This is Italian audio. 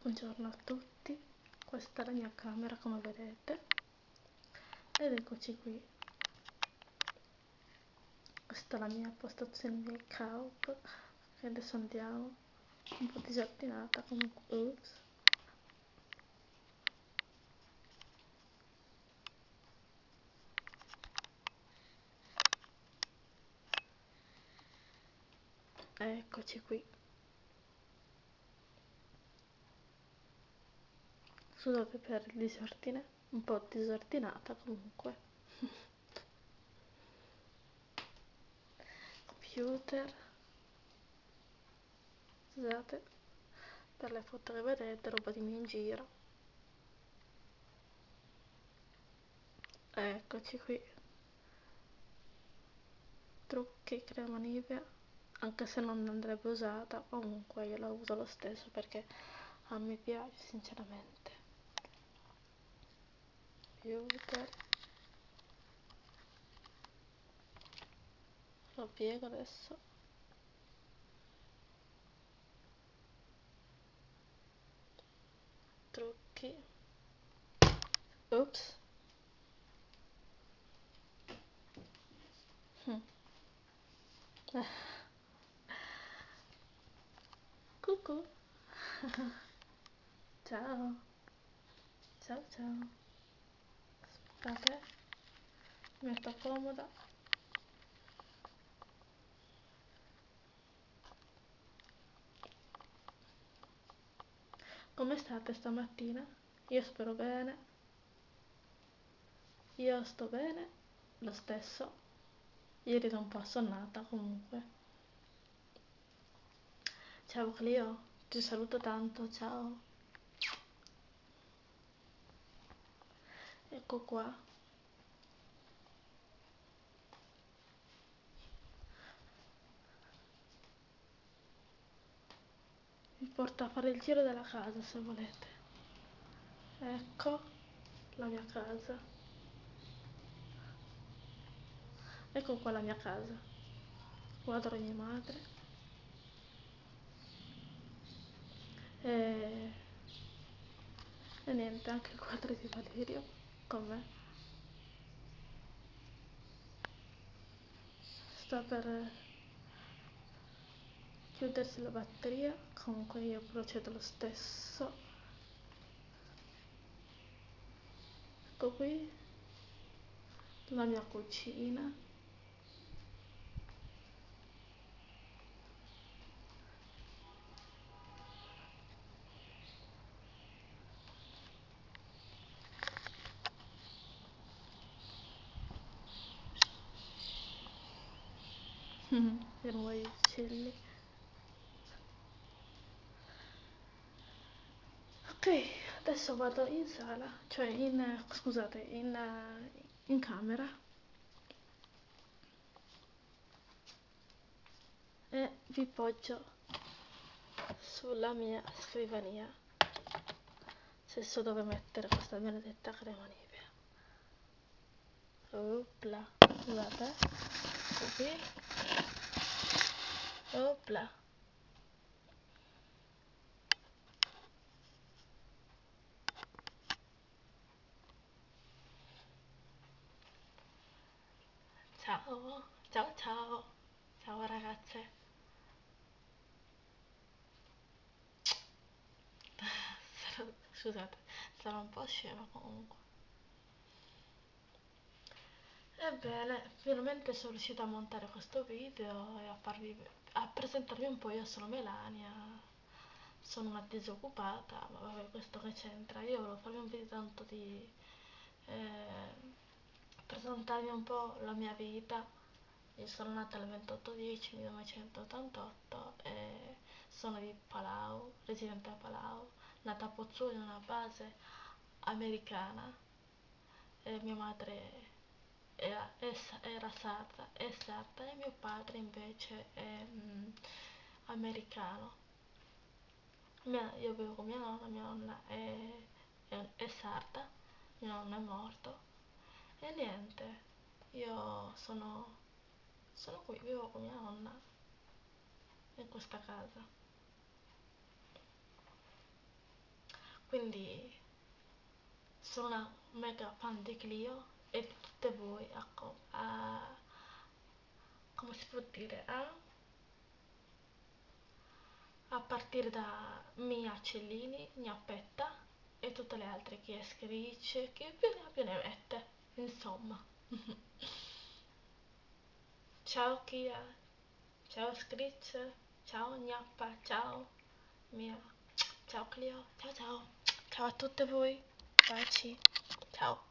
Buongiorno a tutti, questa è la mia camera come vedete ed eccoci qui. Questa è la mia postazione make up che adesso andiamo, un po' disordinata comunque, ups. Eccoci qui. Scusate per il disordine, un po' disordinata comunque. Computer. Scusate per le foto che vedete, roba di me in giro. Eccoci qui. Trucchi, crema Nivea anche se non andrebbe usata comunque io la uso lo stesso perché a me piace sinceramente Beauty lo piego adesso trucchi ops hm. Cucù. ciao. Ciao ciao. Aspettate. Mi metto comoda. Come state stamattina? Io spero bene. Io sto bene lo stesso. Ieri ero un po' assonnata comunque. Ciao Clio, ti saluto tanto, ciao. Ecco qua. Vi porto a fare il giro della casa se volete. Ecco la mia casa. Ecco qua la mia casa. Guardo mia madre. e, e niente anche il quadro di Valerio con sta per chiudersi la batteria. Comunque io procedo lo stesso. Ecco qui. La mia cucina per nuovi uccelli. Ok adesso vado in sala cioè in scusate in, in camera. E vi poggio sulla mia scrivania. Se so dove mettere questa benedetta crema nivea. Opla scusate. Qui Opla. Ciao, ciao ciao, ciao ragazze. Scusate, sarò un po' scema comunque. Ebbene, finalmente sono riuscita a montare questo video e a farvi a presentarvi un po', io sono Melania, sono una disoccupata, ma vabbè questo che c'entra, io volevo farvi un video tanto di eh, presentarvi un po' la mia vita, io sono nata il 28-10 1988 e sono di Palau, residente a Palau, nata a Pozzuoli in una base americana. E mia madre era, era sarda, è sarda e mio padre invece è mm, americano. Mia, io vivo con mia nonna, mia nonna è, è, è sarda, mio nonno è morto e niente, io sono, sono qui, vivo con mia nonna in questa casa. quindi sono una mega fan di Clio voi ecco, a, come si può dire a, a partire da Mia Cellini, Gnappetta e tutte le altre chi è scritch, chi più ne ha più ne mette insomma. Ciao Kia ciao Scritch ciao Gnappa ciao Mia ciao Clio ciao ciao. Ciao a tutte voi. Baci. Ciao